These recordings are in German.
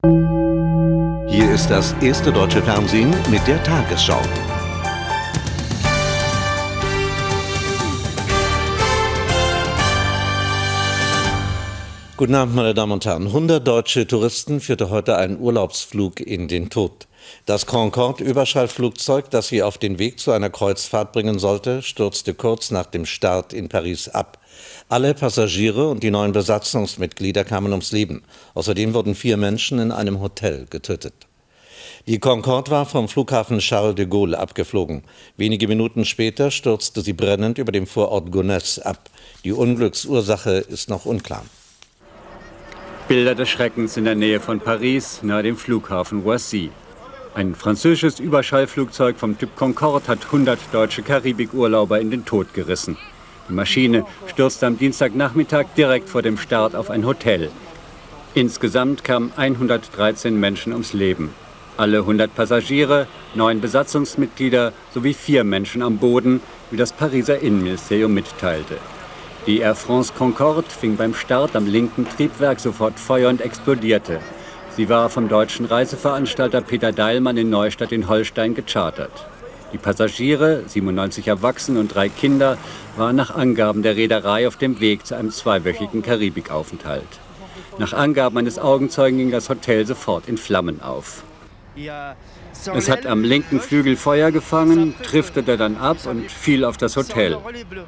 Hier ist das erste deutsche Fernsehen mit der Tagesschau. Guten Abend, meine Damen und Herren. 100 deutsche Touristen führte heute einen Urlaubsflug in den Tod. Das Concorde-Überschallflugzeug, das sie auf den Weg zu einer Kreuzfahrt bringen sollte, stürzte kurz nach dem Start in Paris ab. Alle Passagiere und die neuen Besatzungsmitglieder kamen ums Leben. Außerdem wurden vier Menschen in einem Hotel getötet. Die Concorde war vom Flughafen Charles de Gaulle abgeflogen. Wenige Minuten später stürzte sie brennend über dem Vorort Gonesse ab. Die Unglücksursache ist noch unklar. Bilder des Schreckens in der Nähe von Paris, nahe dem Flughafen Roissy. Ein französisches Überschallflugzeug vom Typ Concorde hat 100 deutsche Karibikurlauber in den Tod gerissen. Die Maschine stürzte am Dienstagnachmittag direkt vor dem Start auf ein Hotel. Insgesamt kamen 113 Menschen ums Leben. Alle 100 Passagiere, neun Besatzungsmitglieder sowie vier Menschen am Boden, wie das Pariser Innenministerium mitteilte. Die Air France Concorde fing beim Start am linken Triebwerk sofort Feuer und explodierte. Sie war vom deutschen Reiseveranstalter Peter Deilmann in Neustadt in Holstein gechartert. Die Passagiere, 97 Erwachsene und drei Kinder, waren nach Angaben der Reederei auf dem Weg zu einem zweiwöchigen Karibikaufenthalt. Nach Angaben eines Augenzeugen ging das Hotel sofort in Flammen auf. Es hat am linken Flügel Feuer gefangen, driftete dann ab und fiel auf das Hotel.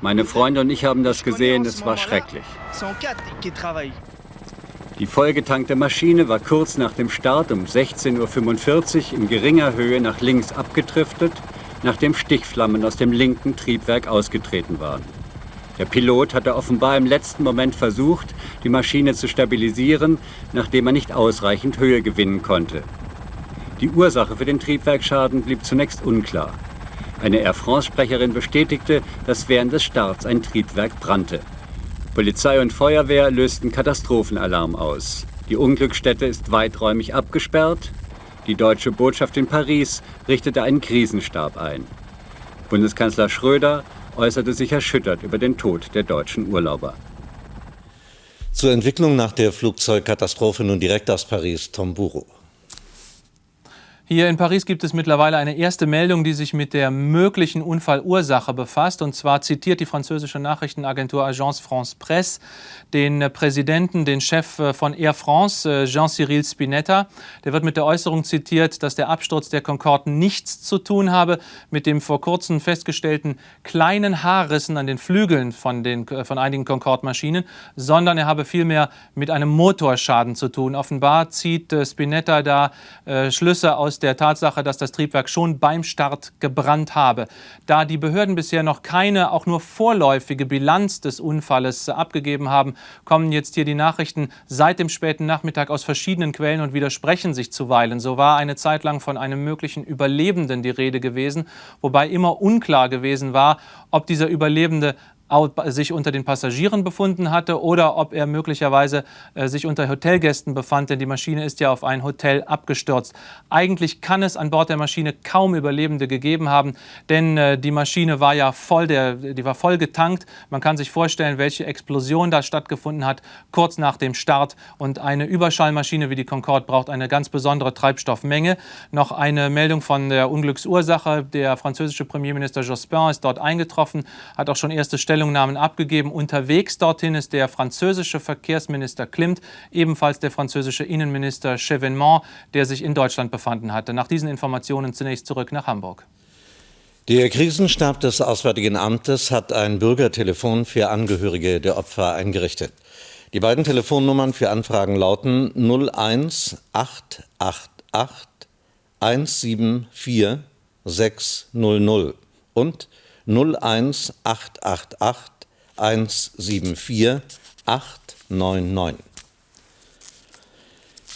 Meine Freunde und ich haben das gesehen, es war schrecklich. Die vollgetankte Maschine war kurz nach dem Start um 16.45 Uhr in geringer Höhe nach links abgedriftet, nachdem Stichflammen aus dem linken Triebwerk ausgetreten waren. Der Pilot hatte offenbar im letzten Moment versucht, die Maschine zu stabilisieren, nachdem er nicht ausreichend Höhe gewinnen konnte. Die Ursache für den Triebwerksschaden blieb zunächst unklar. Eine Air France-Sprecherin bestätigte, dass während des Starts ein Triebwerk brannte. Polizei und Feuerwehr lösten Katastrophenalarm aus. Die Unglücksstätte ist weiträumig abgesperrt. Die deutsche Botschaft in Paris richtete einen Krisenstab ein. Bundeskanzler Schröder äußerte sich erschüttert über den Tod der deutschen Urlauber. Zur Entwicklung nach der Flugzeugkatastrophe nun direkt aus Paris, Tom Buro. Hier in Paris gibt es mittlerweile eine erste Meldung, die sich mit der möglichen Unfallursache befasst. Und zwar zitiert die französische Nachrichtenagentur Agence France Presse den Präsidenten, den Chef äh, von Air France, äh, Jean-Cyril Spinetta. Der wird mit der Äußerung zitiert, dass der Absturz der Concorde nichts zu tun habe mit dem vor kurzem festgestellten kleinen Haarrissen an den Flügeln von, den, äh, von einigen Concorde-Maschinen, sondern er habe vielmehr mit einem Motorschaden zu tun. Offenbar zieht Spinetta da äh, Schlüsse aus der Tatsache, dass das Triebwerk schon beim Start gebrannt habe. Da die Behörden bisher noch keine, auch nur vorläufige Bilanz des Unfalles abgegeben haben, kommen jetzt hier die Nachrichten seit dem späten Nachmittag aus verschiedenen Quellen und widersprechen sich zuweilen. So war eine Zeit lang von einem möglichen Überlebenden die Rede gewesen, wobei immer unklar gewesen war, ob dieser Überlebende sich unter den Passagieren befunden hatte oder ob er möglicherweise äh, sich unter Hotelgästen befand, denn die Maschine ist ja auf ein Hotel abgestürzt. Eigentlich kann es an Bord der Maschine kaum Überlebende gegeben haben, denn äh, die Maschine war ja voll, der, die war voll getankt. Man kann sich vorstellen, welche Explosion da stattgefunden hat, kurz nach dem Start. Und eine Überschallmaschine wie die Concorde braucht eine ganz besondere Treibstoffmenge. Noch eine Meldung von der Unglücksursache. Der französische Premierminister Jospin ist dort eingetroffen, hat auch schon erste Stellung Stellungnahmen abgegeben. Unterwegs dorthin ist der französische Verkehrsminister Klimt, ebenfalls der französische Innenminister Chevènement, der sich in Deutschland befanden hatte. Nach diesen Informationen zunächst zurück nach Hamburg. Der Krisenstab des Auswärtigen Amtes hat ein Bürgertelefon für Angehörige der Opfer eingerichtet. Die beiden Telefonnummern für Anfragen lauten 01888 174 600 und 01888 174 899.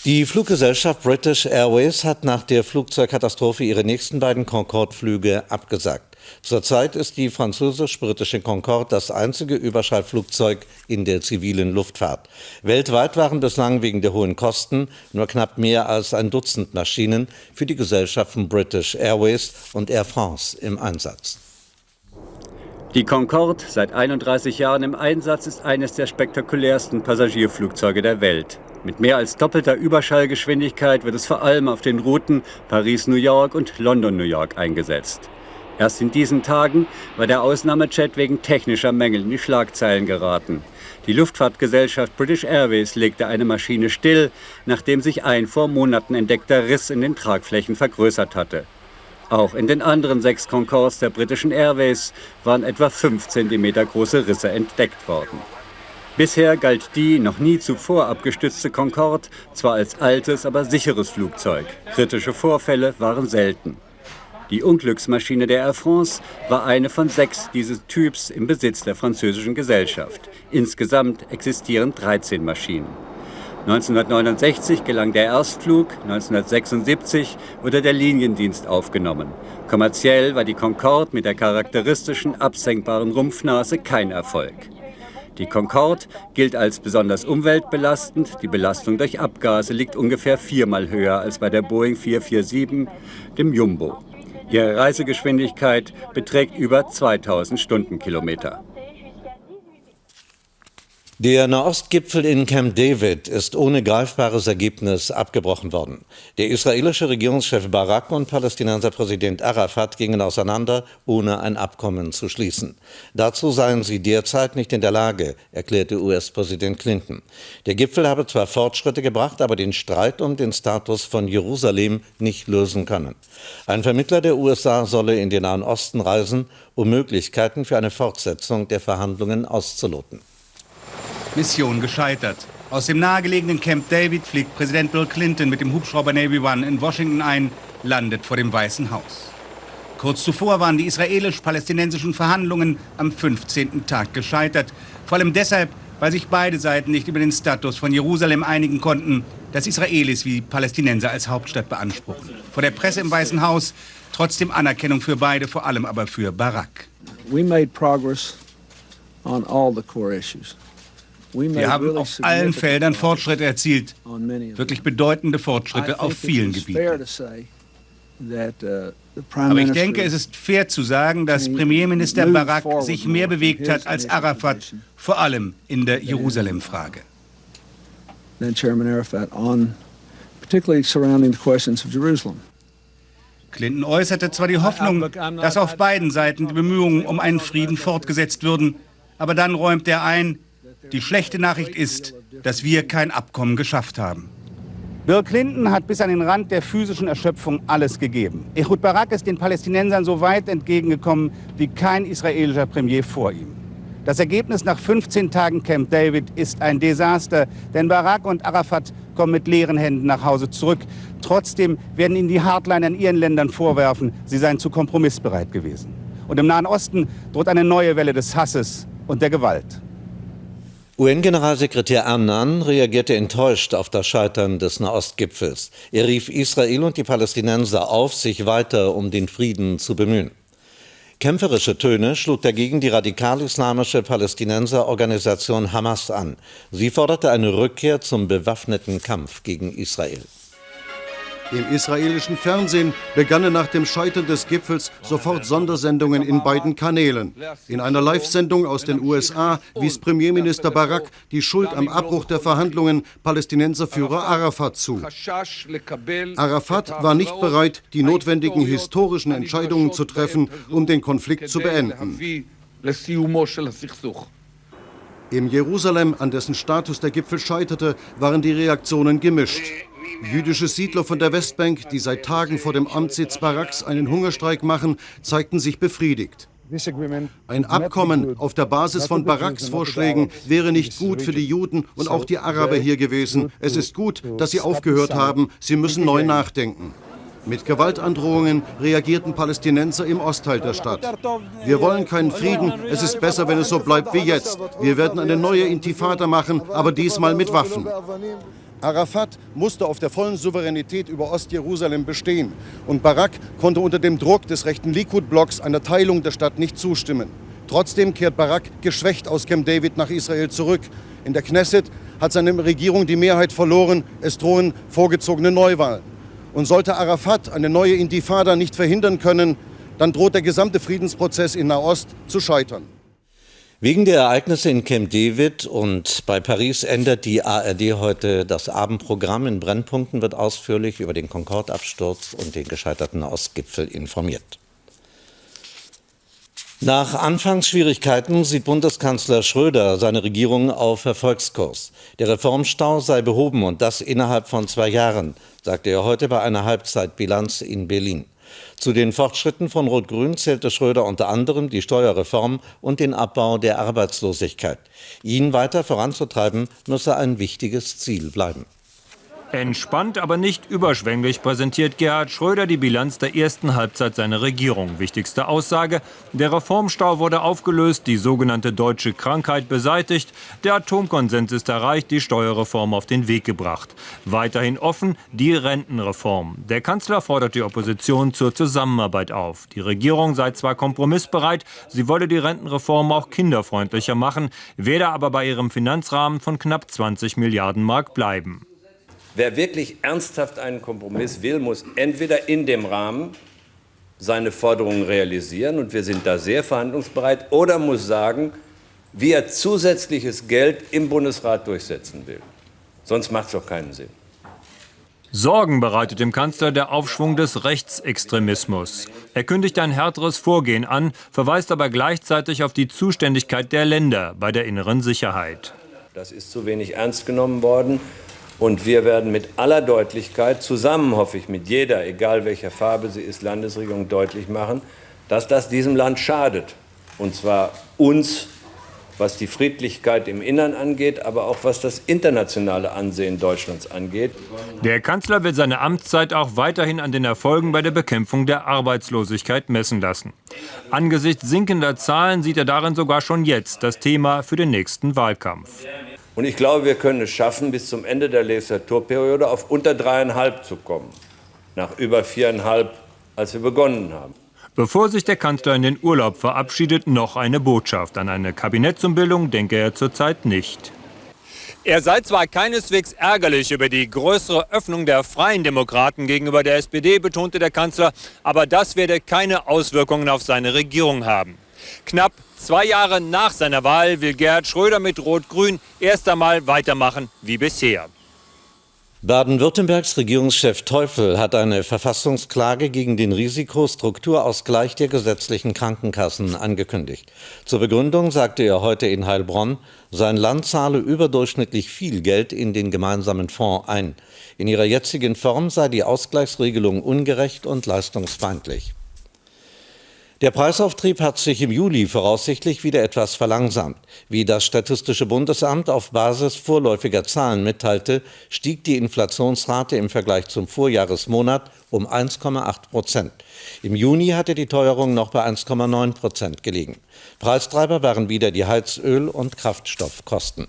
Die Fluggesellschaft British Airways hat nach der Flugzeugkatastrophe ihre nächsten beiden Concorde-Flüge abgesagt. Zurzeit ist die französisch-britische Concorde das einzige Überschallflugzeug in der zivilen Luftfahrt. Weltweit waren bislang wegen der hohen Kosten nur knapp mehr als ein Dutzend Maschinen für die Gesellschaften British Airways und Air France im Einsatz. Die Concorde, seit 31 Jahren im Einsatz, ist eines der spektakulärsten Passagierflugzeuge der Welt. Mit mehr als doppelter Überschallgeschwindigkeit wird es vor allem auf den Routen Paris-New York und London-New York eingesetzt. Erst in diesen Tagen war der Ausnahmejet wegen technischer Mängel in die Schlagzeilen geraten. Die Luftfahrtgesellschaft British Airways legte eine Maschine still, nachdem sich ein vor Monaten entdeckter Riss in den Tragflächen vergrößert hatte. Auch in den anderen sechs Concords der britischen Airways waren etwa 5 cm große Risse entdeckt worden. Bisher galt die noch nie zuvor abgestützte Concorde zwar als altes, aber sicheres Flugzeug. Kritische Vorfälle waren selten. Die Unglücksmaschine der Air France war eine von sechs dieses Typs im Besitz der französischen Gesellschaft. Insgesamt existieren 13 Maschinen. 1969 gelang der Erstflug, 1976 wurde der Liniendienst aufgenommen. Kommerziell war die Concorde mit der charakteristischen absenkbaren Rumpfnase kein Erfolg. Die Concorde gilt als besonders umweltbelastend. Die Belastung durch Abgase liegt ungefähr viermal höher als bei der Boeing 447, dem Jumbo. Ihre Reisegeschwindigkeit beträgt über 2000 Stundenkilometer. Der Nahostgipfel in Camp David ist ohne greifbares Ergebnis abgebrochen worden. Der israelische Regierungschef Barak und Palästinenser Präsident Arafat gingen auseinander, ohne ein Abkommen zu schließen. Dazu seien sie derzeit nicht in der Lage, erklärte US-Präsident Clinton. Der Gipfel habe zwar Fortschritte gebracht, aber den Streit um den Status von Jerusalem nicht lösen können. Ein Vermittler der USA solle in den Nahen Osten reisen, um Möglichkeiten für eine Fortsetzung der Verhandlungen auszuloten. Mission gescheitert. Aus dem nahegelegenen Camp David fliegt Präsident Bill Clinton mit dem Hubschrauber Navy One in Washington ein, landet vor dem Weißen Haus. Kurz zuvor waren die israelisch-palästinensischen Verhandlungen am 15. Tag gescheitert. Vor allem deshalb, weil sich beide Seiten nicht über den Status von Jerusalem einigen konnten, das Israelis wie Palästinenser als Hauptstadt beanspruchen. Vor der Presse im Weißen Haus trotzdem Anerkennung für beide, vor allem aber für Barak. We made progress on all the core issues. Wir haben auf allen Feldern Fortschritte erzielt, wirklich bedeutende Fortschritte auf vielen Gebieten. Uh, Aber ich denke, es ist fair zu sagen, dass Premierminister Barak sich mehr bewegt hat als Arafat, vor allem in der Jerusalem-Frage. Clinton äußerte zwar die Hoffnung, dass auf beiden Seiten die Bemühungen um einen Frieden fortgesetzt würden, aber dann räumt er ein, die schlechte Nachricht ist, dass wir kein Abkommen geschafft haben. Bill Clinton hat bis an den Rand der physischen Erschöpfung alles gegeben. Ehud Barak ist den Palästinensern so weit entgegengekommen wie kein israelischer Premier vor ihm. Das Ergebnis nach 15 Tagen Camp David ist ein Desaster, denn Barak und Arafat kommen mit leeren Händen nach Hause zurück. Trotzdem werden ihnen die Hardliner in ihren Ländern vorwerfen, sie seien zu kompromissbereit gewesen. Und im Nahen Osten droht eine neue Welle des Hasses und der Gewalt. UN-Generalsekretär Annan reagierte enttäuscht auf das Scheitern des Nahostgipfels. Er rief Israel und die Palästinenser auf, sich weiter um den Frieden zu bemühen. Kämpferische Töne schlug dagegen die radikal-islamische Palästinenserorganisation Hamas an. Sie forderte eine Rückkehr zum bewaffneten Kampf gegen Israel. Im israelischen Fernsehen begannen nach dem Scheitern des Gipfels sofort Sondersendungen in beiden Kanälen. In einer Live-Sendung aus den USA wies Premierminister Barak die Schuld am Abbruch der Verhandlungen Palästinenserführer Arafat zu. Arafat war nicht bereit, die notwendigen historischen Entscheidungen zu treffen, um den Konflikt zu beenden. Im Jerusalem, an dessen Status der Gipfel scheiterte, waren die Reaktionen gemischt. Jüdische Siedler von der Westbank, die seit Tagen vor dem Amtssitz Baraks einen Hungerstreik machen, zeigten sich befriedigt. Ein Abkommen auf der Basis von Baraks Vorschlägen wäre nicht gut für die Juden und auch die Araber hier gewesen. Es ist gut, dass sie aufgehört haben. Sie müssen neu nachdenken. Mit Gewaltandrohungen reagierten Palästinenser im Ostteil der Stadt. Wir wollen keinen Frieden, es ist besser, wenn es so bleibt wie jetzt. Wir werden eine neue Intifada machen, aber diesmal mit Waffen. Arafat musste auf der vollen Souveränität über Ostjerusalem bestehen und Barak konnte unter dem Druck des rechten Likud-Blocks einer Teilung der Stadt nicht zustimmen. Trotzdem kehrt Barak geschwächt aus Camp David nach Israel zurück. In der Knesset hat seine Regierung die Mehrheit verloren. Es drohen vorgezogene Neuwahlen. Und sollte Arafat eine neue Intifada nicht verhindern können, dann droht der gesamte Friedensprozess in Nahost zu scheitern. Wegen der Ereignisse in Camp David und bei Paris ändert die ARD heute das Abendprogramm. In Brennpunkten wird ausführlich über den Concorde-Absturz und den gescheiterten Ostgipfel informiert. Nach Anfangsschwierigkeiten sieht Bundeskanzler Schröder seine Regierung auf Erfolgskurs. Der Reformstau sei behoben und das innerhalb von zwei Jahren, sagte er heute bei einer Halbzeitbilanz in Berlin. Zu den Fortschritten von Rot-Grün zählte Schröder unter anderem die Steuerreform und den Abbau der Arbeitslosigkeit. Ihn weiter voranzutreiben, müsse ein wichtiges Ziel bleiben. Entspannt, aber nicht überschwänglich präsentiert Gerhard Schröder die Bilanz der ersten Halbzeit seiner Regierung. Wichtigste Aussage, der Reformstau wurde aufgelöst, die sogenannte deutsche Krankheit beseitigt, der Atomkonsens ist erreicht, die Steuerreform auf den Weg gebracht. Weiterhin offen die Rentenreform. Der Kanzler fordert die Opposition zur Zusammenarbeit auf. Die Regierung sei zwar kompromissbereit, sie wolle die Rentenreform auch kinderfreundlicher machen, werde aber bei ihrem Finanzrahmen von knapp 20 Milliarden Mark bleiben. Wer wirklich ernsthaft einen Kompromiss will, muss entweder in dem Rahmen seine Forderungen realisieren, und wir sind da sehr verhandlungsbereit, oder muss sagen, wie er zusätzliches Geld im Bundesrat durchsetzen will. Sonst macht es doch keinen Sinn. Sorgen bereitet dem Kanzler der Aufschwung des Rechtsextremismus. Er kündigt ein härteres Vorgehen an, verweist aber gleichzeitig auf die Zuständigkeit der Länder bei der inneren Sicherheit. Das ist zu wenig ernst genommen worden. Und wir werden mit aller Deutlichkeit zusammen, hoffe ich, mit jeder, egal welcher Farbe sie ist, Landesregierung deutlich machen, dass das diesem Land schadet. Und zwar uns, was die Friedlichkeit im Innern angeht, aber auch was das internationale Ansehen Deutschlands angeht. Der Kanzler will seine Amtszeit auch weiterhin an den Erfolgen bei der Bekämpfung der Arbeitslosigkeit messen lassen. Angesichts sinkender Zahlen sieht er darin sogar schon jetzt das Thema für den nächsten Wahlkampf. Und ich glaube, wir können es schaffen, bis zum Ende der Legislaturperiode auf unter dreieinhalb zu kommen. Nach über viereinhalb, als wir begonnen haben. Bevor sich der Kanzler in den Urlaub verabschiedet, noch eine Botschaft. An eine Kabinettsumbildung denke er zurzeit nicht. Er sei zwar keineswegs ärgerlich über die größere Öffnung der Freien Demokraten gegenüber der SPD, betonte der Kanzler, aber das werde keine Auswirkungen auf seine Regierung haben. Knapp zwei Jahre nach seiner Wahl will Gerhard Schröder mit Rot-Grün erst einmal weitermachen wie bisher. Baden-Württembergs Regierungschef Teufel hat eine Verfassungsklage gegen den Risikostrukturausgleich der gesetzlichen Krankenkassen angekündigt. Zur Begründung sagte er heute in Heilbronn, sein Land zahle überdurchschnittlich viel Geld in den gemeinsamen Fonds ein. In ihrer jetzigen Form sei die Ausgleichsregelung ungerecht und leistungsfeindlich. Der Preisauftrieb hat sich im Juli voraussichtlich wieder etwas verlangsamt. Wie das Statistische Bundesamt auf Basis vorläufiger Zahlen mitteilte, stieg die Inflationsrate im Vergleich zum Vorjahresmonat um 1,8 Prozent. Im Juni hatte die Teuerung noch bei 1,9 Prozent gelegen. Preistreiber waren wieder die Heizöl- und Kraftstoffkosten.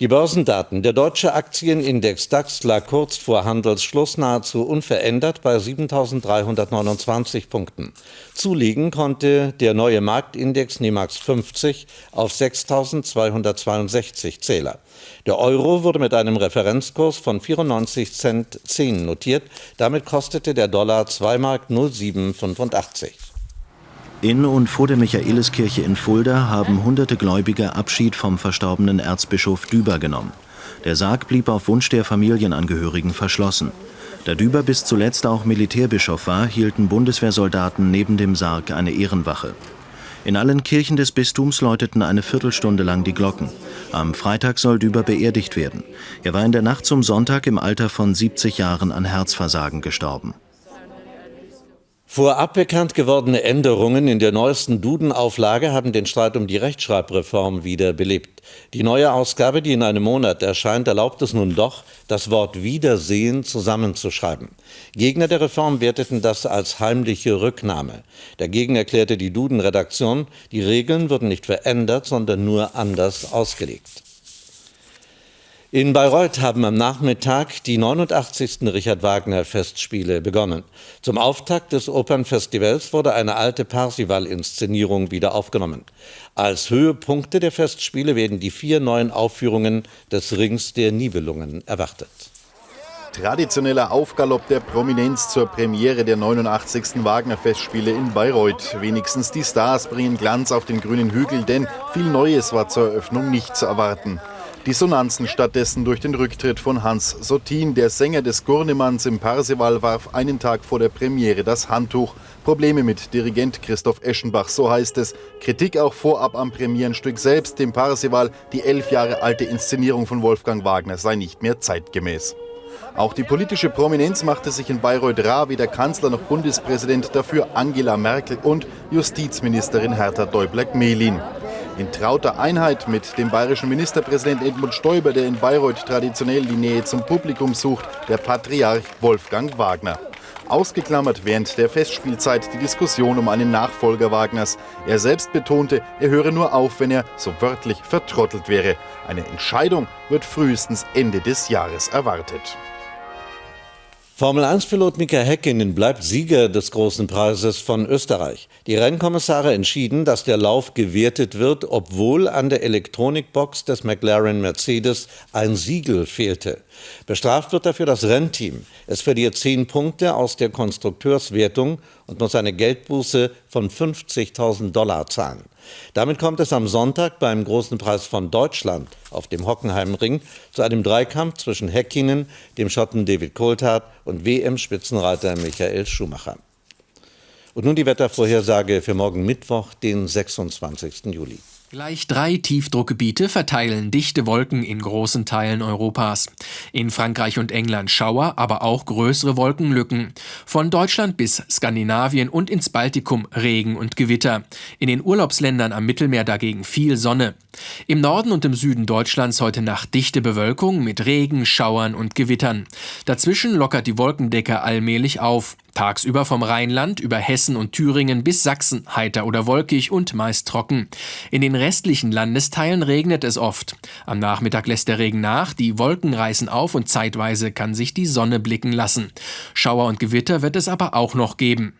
Die Börsendaten. Der deutsche Aktienindex DAX lag kurz vor Handelsschluss nahezu unverändert bei 7.329 Punkten. Zulegen konnte der neue Marktindex NIMAX 50 auf 6.262 Zähler. Der Euro wurde mit einem Referenzkurs von 94 Cent 10 notiert. Damit kostete der Dollar 2 Mark 0785. In und vor der Michaeliskirche in Fulda haben hunderte Gläubige Abschied vom verstorbenen Erzbischof Düber genommen. Der Sarg blieb auf Wunsch der Familienangehörigen verschlossen. Da Düber bis zuletzt auch Militärbischof war, hielten Bundeswehrsoldaten neben dem Sarg eine Ehrenwache. In allen Kirchen des Bistums läuteten eine Viertelstunde lang die Glocken. Am Freitag soll Düber beerdigt werden. Er war in der Nacht zum Sonntag im Alter von 70 Jahren an Herzversagen gestorben. Vorab bekannt gewordene Änderungen in der neuesten Duden-Auflage haben den Streit um die Rechtschreibreform wieder belebt. Die neue Ausgabe, die in einem Monat erscheint, erlaubt es nun doch, das Wort Wiedersehen zusammenzuschreiben. Gegner der Reform werteten das als heimliche Rücknahme. Dagegen erklärte die Duden-Redaktion, die Regeln würden nicht verändert, sondern nur anders ausgelegt. In Bayreuth haben am Nachmittag die 89. Richard Wagner Festspiele begonnen. Zum Auftakt des Opernfestivals wurde eine alte Parsival-Inszenierung wieder aufgenommen. Als Höhepunkte der Festspiele werden die vier neuen Aufführungen des Rings der Nibelungen erwartet. traditioneller Aufgalopp der Prominenz zur Premiere der 89. Wagner-Festspiele in Bayreuth. Wenigstens die Stars bringen Glanz auf den grünen Hügel, denn viel Neues war zur Eröffnung nicht zu erwarten. Dissonanzen stattdessen durch den Rücktritt von Hans Sotin. Der Sänger des Gurnemanns im Parsival warf einen Tag vor der Premiere das Handtuch. Probleme mit Dirigent Christoph Eschenbach, so heißt es. Kritik auch vorab am Premierenstück selbst, dem Parsival. Die elf Jahre alte Inszenierung von Wolfgang Wagner sei nicht mehr zeitgemäß. Auch die politische Prominenz machte sich in Bayreuth rar, wie der Kanzler noch Bundespräsident dafür Angela Merkel und Justizministerin Hertha Däubler-Gmelin. In trauter Einheit mit dem bayerischen Ministerpräsident Edmund Stoiber, der in Bayreuth traditionell die Nähe zum Publikum sucht, der Patriarch Wolfgang Wagner. Ausgeklammert während der Festspielzeit die Diskussion um einen Nachfolger Wagners. Er selbst betonte, er höre nur auf, wenn er so wörtlich vertrottelt wäre. Eine Entscheidung wird frühestens Ende des Jahres erwartet. Formel-1-Pilot Mika Häkkinen bleibt Sieger des großen Preises von Österreich. Die Rennkommissare entschieden, dass der Lauf gewertet wird, obwohl an der Elektronikbox des McLaren Mercedes ein Siegel fehlte. Bestraft wird dafür das Rennteam. Es verliert zehn Punkte aus der Konstrukteurswertung und muss eine Geldbuße von 50.000 Dollar zahlen. Damit kommt es am Sonntag beim Großen Preis von Deutschland auf dem Hockenheimring zu einem Dreikampf zwischen Häkkinen, dem Schotten David Coulthard und WM-Spitzenreiter Michael Schumacher. Und nun die Wettervorhersage für morgen Mittwoch, den 26. Juli. Gleich drei Tiefdruckgebiete verteilen dichte Wolken in großen Teilen Europas. In Frankreich und England Schauer, aber auch größere Wolkenlücken. Von Deutschland bis Skandinavien und ins Baltikum Regen und Gewitter. In den Urlaubsländern am Mittelmeer dagegen viel Sonne. Im Norden und im Süden Deutschlands heute Nacht dichte Bewölkung mit Regen, Schauern und Gewittern. Dazwischen lockert die Wolkendecke allmählich auf. Tagsüber vom Rheinland über Hessen und Thüringen bis Sachsen heiter oder wolkig und meist trocken. In den restlichen Landesteilen regnet es oft. Am Nachmittag lässt der Regen nach, die Wolken reißen auf und zeitweise kann sich die Sonne blicken lassen. Schauer und Gewitter wird es aber auch noch geben.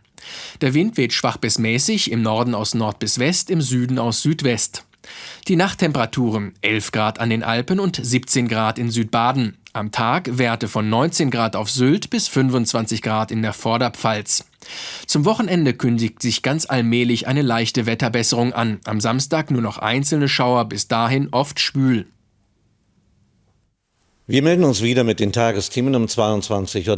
Der Wind weht schwach bis mäßig, im Norden aus Nord bis West, im Süden aus Südwest. Die Nachttemperaturen 11 Grad an den Alpen und 17 Grad in Südbaden. Am Tag Werte von 19 Grad auf Sylt bis 25 Grad in der Vorderpfalz. Zum Wochenende kündigt sich ganz allmählich eine leichte Wetterbesserung an. Am Samstag nur noch einzelne Schauer, bis dahin oft schwül. Wir melden uns wieder mit den Tagesthemen um 22.30 Uhr.